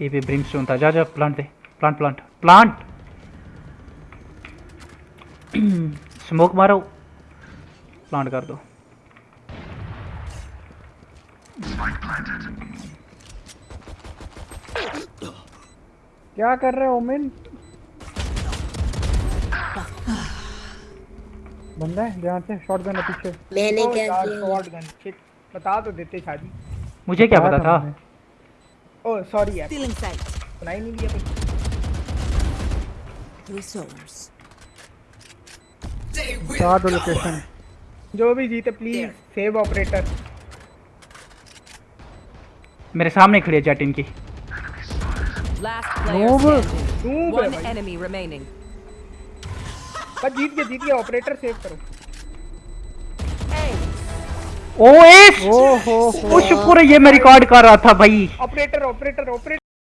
ये भी ब्रिमस्टोन था जा जा प्लांट दे प्लांट प्लांट प्लांट स्मोक मारो। प्लांट कर दो। क्या कर रहे हो मिन बंदा है ध्यान से शॉट गन है पीछे। मैंने ओ क्या किया? शॉट गन शिट बता तो देते शादी। मुझे क्या पता था? ओ सॉरी यार। Sight. सुना ही नहीं दिया कुछ। Souls. बता दो लोकेशन जो भी जीते प्लीज़ सेव ऑपरेटर मेरे सामने खड़ी है चैट इनकी। Last player Noob. standing. Noob है बस जीत गए जीत गए ऑपरेटर सेव करो। ओ एस ओ हो ओ शुक्र है ये मैं रिकॉर्ड कर रहा था भाई। Operator operator operator